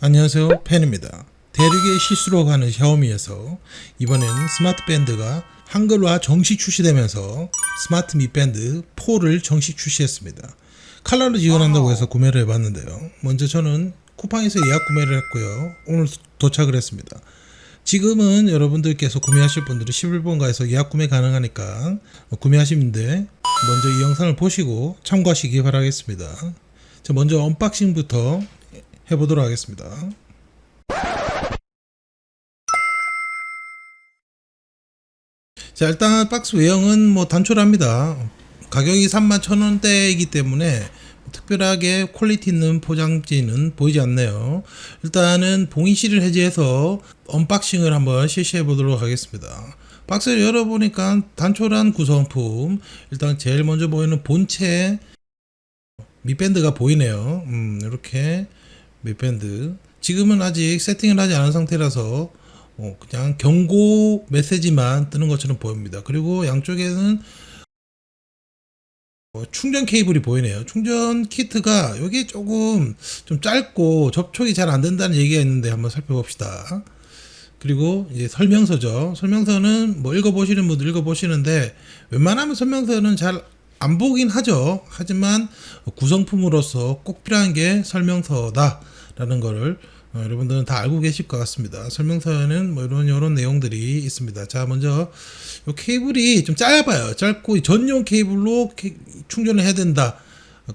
안녕하세요. 팬입니다. 대륙의 실수라고 하는 샤오미에서 이번엔 스마트 밴드가 한글화 정식 출시되면서 스마트 미밴드 4를 정식 출시했습니다. 칼라를 지원한다고 해서 구매를 해봤는데요. 먼저 저는 쿠팡에서 예약 구매를 했고요. 오늘 도착을 했습니다. 지금은 여러분들께서 구매하실 분들은 11번가에서 예약 구매 가능하니까 구매하시는데 먼저 이 영상을 보시고 참고하시기 바라겠습니다. 자 먼저 unboxing부터 해보도록 하겠습니다. 자 일단 박스 외형은 뭐 단촐합니다. 가격이 31,000원대이기 때문에 특별하게 퀄리티 있는 포장지는 보이지 않네요. 일단은 봉인씰을 해제해서 unboxing을 한번 실시해 보도록 하겠습니다. 박스를 열어보니까 단촐한 구성품 일단 제일 먼저 보이는 본체 밑밴드가 보이네요. 음, 이렇게 밑밴드 지금은 아직 세팅을 하지 않은 상태라서 어, 그냥 경고 메시지만 뜨는 것처럼 보입니다. 그리고 양쪽에는 어, 충전 케이블이 보이네요. 충전 키트가 여기 조금 좀 짧고 접촉이 잘 안 된다는 얘기가 있는데 한번 살펴봅시다. 그리고 이제 설명서죠. 설명서는 뭐 읽어보시는 분들 읽어보시는데 웬만하면 설명서는 잘 안 보긴 하죠. 하지만 구성품으로서 꼭 필요한 게 설명서다. 라는 거를 어, 여러분들은 다 알고 계실 것 같습니다. 설명서에는 뭐 이런 이런 내용들이 있습니다. 자, 먼저 이 케이블이 좀 짧아요. 짧고 전용 케이블로 충전을 해야 된다.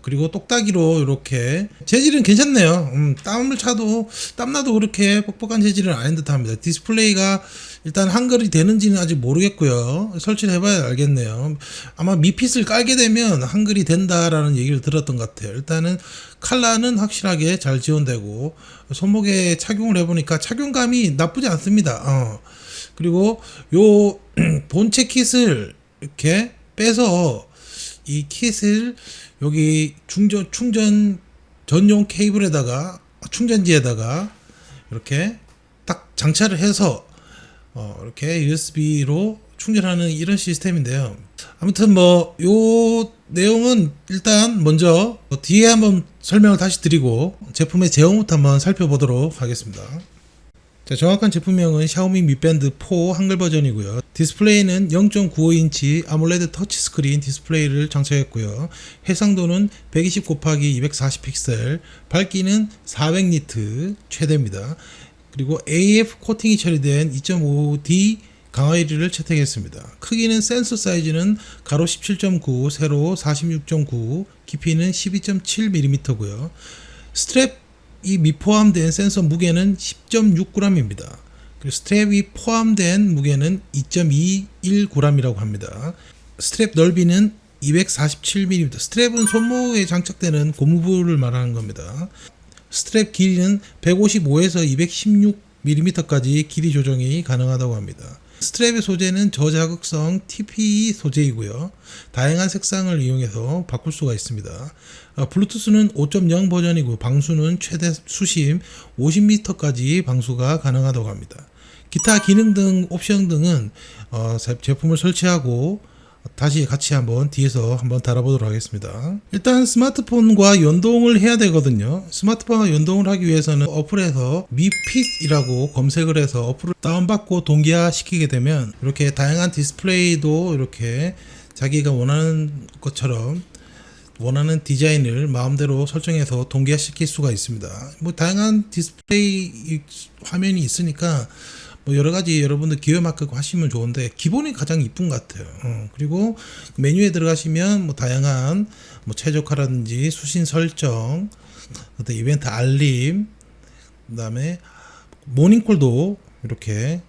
그리고 똑딱이로 이렇게 재질은 괜찮네요. 음, 땀을 차도 땀나도 그렇게 뻑뻑한 재질은 아닌 듯합니다. 디스플레이가 일단 한글이 되는지는 아직 모르겠고요. 설치를 해봐야 알겠네요. 아마 미핏을 깔게 되면 한글이 된다라는 얘기를 들었던 것 같아요. 일단은 칼라는 확실하게 잘 지원되고 손목에 착용을 해보니까 착용감이 나쁘지 않습니다. 어. 그리고 요 본체 킷을 이렇게 빼서 이 킷을 여기 충전 충전 전용 케이블에다가 충전지에다가 이렇게 딱 장착을 해서 어, 이렇게 USB로 충전하는 이런 시스템인데요. 아무튼 뭐 요 내용은 일단 먼저 뒤에 한번 설명을 다시 드리고 제품의 외형부터 한번 살펴보도록 하겠습니다. 자, 정확한 제품명은 샤오미 미밴드 4 한글 버전이고요. 디스플레이는 0.95인치 AMOLED 터치 스크린 디스플레이를 장착했고요. 해상도는 120 곱하기 240 픽셀, 밝기는 400니트 최대입니다. 그리고 AF 코팅이 처리된 2.5D 강화유리를 채택했습니다. 크기는 센서 사이즈는 가로 17.9, 세로 46.9, 깊이는 12.7mm고요. 스트랩이 미포함된 센서 무게는 10.6g입니다. 그리고 스트랩이 포함된 무게는 2.21g이라고 합니다. 스트랩 넓이는 247mm. 스트랩은 손목에 장착되는 고무부를 말하는 겁니다. 스트랩 길이는 155에서 216mm까지 길이 조정이 가능하다고 합니다. 스트랩의 소재는 저자극성 TPE 소재이고요. 다양한 색상을 이용해서 바꿀 수가 있습니다. 어, 블루투스는 5.0 버전이고 방수는 최대 수심 50m까지 방수가 가능하다고 합니다. 기타 기능 등 옵션 등은 어, 제품을 설치하고 다시 같이 한번 뒤에서 한번 달아보도록 하겠습니다. 일단 스마트폰과 연동을 해야 되거든요. 스마트폰과 연동을 하기 위해서는 어플에서 미핏이라고 검색을 해서 어플을 다운받고 동기화 시키게 되면 이렇게 다양한 디스플레이도 이렇게 자기가 원하는 것처럼 원하는 디자인을 마음대로 설정해서 동기화 시킬 수가 있습니다. 뭐 다양한 디스플레이 화면이 있으니까 뭐 여러 가지 여러분들 기호에 맞게 하시면 좋은데 기본이 가장 이쁜 것 같아요. 어, 그리고 메뉴에 들어가시면 뭐 다양한 뭐 최적화라든지 수신 설정, 어떤 이벤트 알림, 그다음에 모닝콜도 이렇게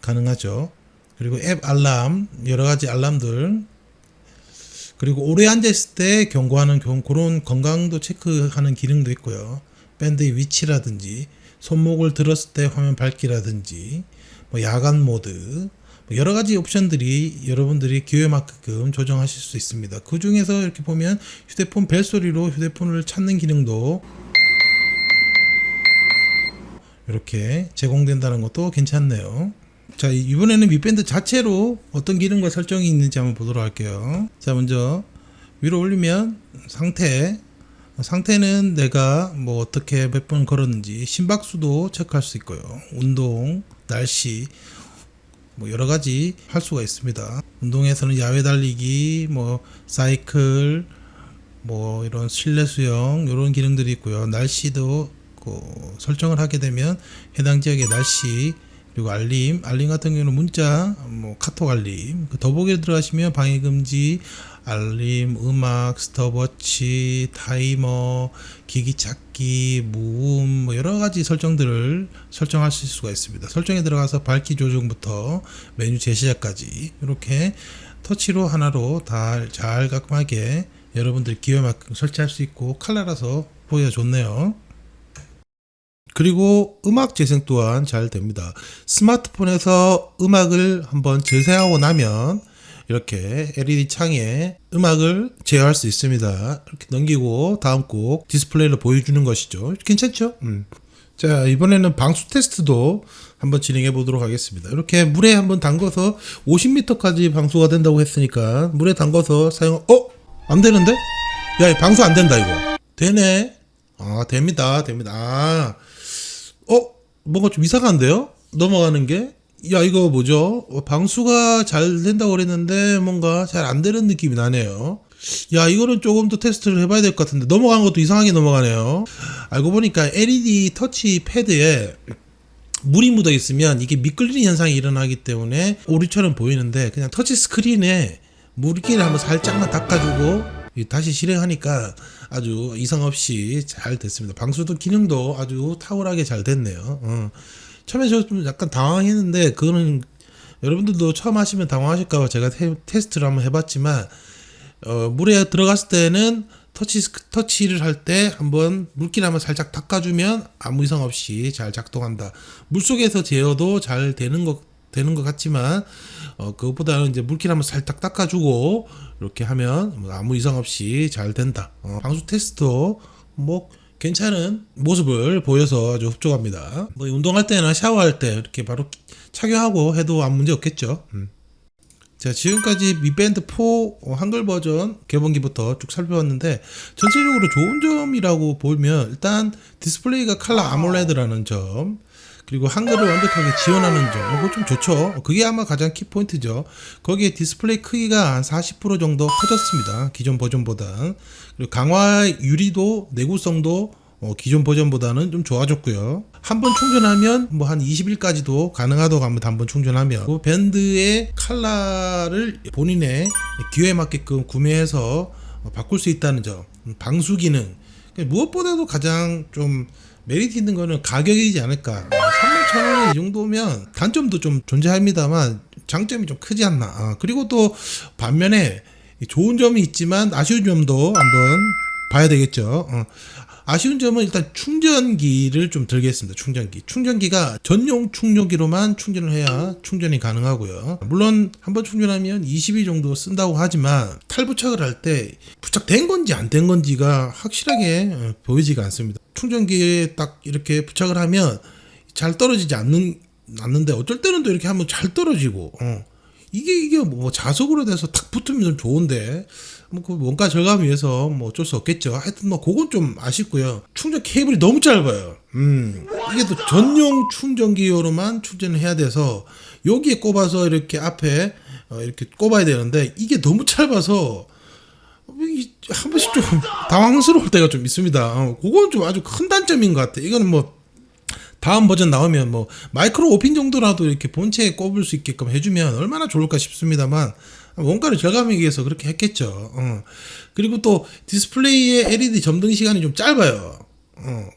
가능하죠. 그리고 앱 알람 여러 가지 알람들 그리고 오래 앉아 있을 때 경고하는 그런 건강도 체크하는 기능도 있고요. 밴드의 위치라든지 손목을 들었을 때 화면 밝기라든지 뭐 야간 모드 뭐 여러 가지 옵션들이 여러분들이 기회만큼 조정하실 수 있습니다. 그 중에서 이렇게 보면 휴대폰 벨소리로 휴대폰을 찾는 기능도 이렇게 제공된다는 것도 괜찮네요. 자 이번에는 밑밴드 자체로 어떤 기능과 설정이 있는지 한번 보도록 할게요. 자 먼저 위로 올리면 상태 상태는 내가 뭐 어떻게 몇 번 걸었는지 심박수도 체크할 수 있고요. 운동, 날씨 뭐 여러 가지 할 수가 있습니다. 운동에서는 야외 달리기, 뭐 사이클, 뭐 이런 실내 수영 이런 기능들이 있고요. 날씨도 그 설정을 하게 되면 해당 지역의 날씨 그리고 알림, 알림 같은 경우는 문자, 뭐 카톡 알림, 그 더보기에 들어가시면 방해 금지, 알림, 음악, 스톱워치, 타이머, 기기 찾기, 무음, 뭐 여러 가지 설정들을 설정하실 수가 있습니다. 설정에 들어가서 밝기 조정부터 메뉴 제시자까지 이렇게 터치로 하나로 다 잘 깔끔하게 여러분들 기회만큼 설치할 수 있고 칼라라서 보기가 좋네요. 그리고 음악 재생 또한 잘 됩니다. 스마트폰에서 음악을 한번 재생하고 나면 이렇게 LED 창에 음악을 제어할 수 있습니다. 이렇게 넘기고 다음 곡 디스플레이로 보여주는 것이죠. 괜찮죠? 음. 자 이번에는 방수 테스트도 한번 진행해 보도록 하겠습니다. 이렇게 물에 한번 담궈서 50m까지 방수가 된다고 했으니까 물에 담궈서 사용 어? 안 되는데? 야, 이 방수 안 된다, 이거. 되네. 아, 됩니다. 됩니다. 아, 어? 뭔가 좀 이상한데요? 넘어가는 게? 야, 이거 뭐죠? 어, 방수가 잘 된다고 그랬는데 뭔가 잘 안 되는 느낌이 나네요. 야, 이거는 조금 더 테스트를 해봐야 될 것 같은데 넘어간 것도 이상하게 넘어가네요. 알고 보니까 LED 터치 패드에 물이 묻어 있으면 이게 미끌리는 현상이 일어나기 때문에 오류처럼 보이는데 그냥 터치 스크린에 물기를 한번 살짝만 닦아주고 다시 실행하니까 아주 이상 없이 잘 됐습니다. 방수도 기능도 아주 탁월하게 잘 됐네요. 어. 처음에 저 좀 약간 당황했는데 그거는 여러분들도 처음 하시면 당황하실까봐 제가 테, 스트를 한번 해봤지만 어, 물에 들어갔을 때는 터치 터치를 할 때 한번 물기를 한번 살짝 닦아주면 아무 이상 없이 잘 작동한다. 물 속에서 제어도 잘 되는 것 되는 것 같지만 어, 그것보다는 이제 물기를 한번 살짝 닦아주고 이렇게 하면 뭐 아무 이상 없이 잘 된다. 어, 방수 테스트도 뭐 괜찮은 모습을 보여서 아주 흡족합니다. 뭐 운동할 때나 샤워할 때 이렇게 바로 착용하고 해도 아무 문제 없겠죠. 음. 자 지금까지 미밴드 4 한글 버전 개봉기부터 쭉 살펴봤는데 전체적으로 좋은 점이라고 보면 일단 디스플레이가 칼라 AMOLED라는 점 그리고 한글을 완벽하게 지원하는 점, 이거 좀 좋죠. 그게 아마 가장 키포인트죠. 거기에 디스플레이 크기가 한 40% 정도 커졌습니다. 기존 버전보다. 그리고 강화 유리도 내구성도 어, 기존 버전보다는 좀 좋아졌고요. 한 번 충전하면 뭐 한 20일까지도 가능하다고 합니다. 한 번 충전하면. 그 밴드의 칼라를 본인의 기호에 맞게끔 구매해서 바꿀 수 있다는 점. 방수 기능. 무엇보다도 가장 좀 메리트 있는 거는 가격이지 않을까. 3만 천원이 정도면 단점도 좀 존재합니다만 장점이 좀 크지 않나. 아, 그리고 또 반면에 좋은 점이 있지만 아쉬운 점도 한번 봐야 되겠죠. 어. 아쉬운 점은 일단 충전기를 좀 들겠습니다. 충전기. 충전기가 전용 충전기로만 충전을 해야 충전이 가능하고요. 물론 한 번 충전하면 20일 정도 쓴다고 하지만 탈부착을 할 때 부착된 건지 안 된 건지가 확실하게 어, 보이지가 않습니다. 충전기에 딱 이렇게 부착을 하면 잘 떨어지지 않는 않는데 어쩔 때는 또 이렇게 하면 잘 떨어지고 어. 이게 이게 뭐 자석으로 돼서 탁 붙으면 좋은데 뭐그 원가 절감 위해서 뭐 어쩔 수 없겠죠. 하여튼 뭐 그건 좀 아쉽고요. 충전 케이블이 너무 짧아요. 음 이게 또 전용 충전기용으로만 충전을 해야 돼서 여기에 꼽아서 이렇게 앞에 어 이렇게 꼽아야 되는데 이게 너무 짧아서 한 번씩 좀 당황스러울 때가 좀 있습니다. 어, 그건 좀 아주 큰 단점인 것 같아. 이거는 뭐 다음 버전 나오면 뭐 마이크로 5핀 정도라도 이렇게 본체에 꼽을 수 있게끔 해주면 얼마나 좋을까 싶습니다만 원가를 절감하기 위해서 그렇게 했겠죠. 어. 그리고 또 디스플레이의 LED 점등 시간이 좀 짧아요. 어.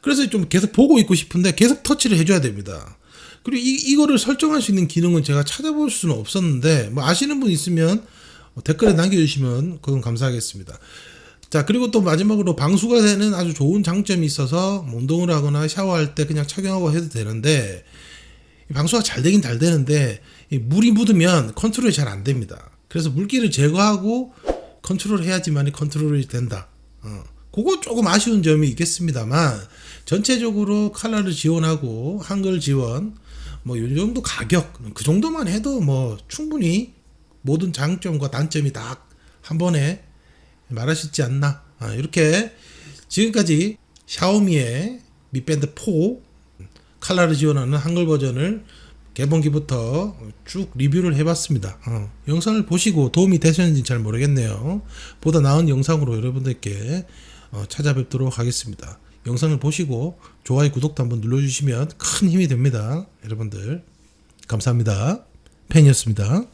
그래서 좀 계속 보고 있고 싶은데 계속 터치를 해줘야 됩니다. 그리고 이, 이거를 설정할 수 있는 기능은 제가 찾아볼 수는 없었는데 뭐 아시는 분 있으면 댓글에 남겨주시면 그건 감사하겠습니다. 자 그리고 또 마지막으로 방수가 되는 아주 좋은 장점이 있어서 뭐 운동을 하거나 샤워할 때 그냥 착용하고 해도 되는데 방수가 잘 되긴 잘 되는데 물이 묻으면 컨트롤이 잘 안 됩니다. 그래서 물기를 제거하고 컨트롤 해야지만 컨트롤이 된다. 어. 그거 조금 아쉬운 점이 있겠습니다만 전체적으로 칼라를 지원하고 한글 지원 뭐이 정도 가격 그 정도만 해도 뭐 충분히 모든 장점과 단점이 다 한 번에 말할 수 있지 않나 아, 이렇게 지금까지 샤오미의 미 밴드 4 칼라를 지원하는 한글 버전을 개봉기부터 쭉 리뷰를 해봤습니다. 어, 영상을 보시고 도움이 되셨는지 잘 모르겠네요. 보다 나은 영상으로 여러분들께 어, 찾아뵙도록 하겠습니다. 영상을 보시고 좋아요, 구독도 한번 눌러주시면 큰 힘이 됩니다. 여러분들 감사합니다. 팬이었습니다.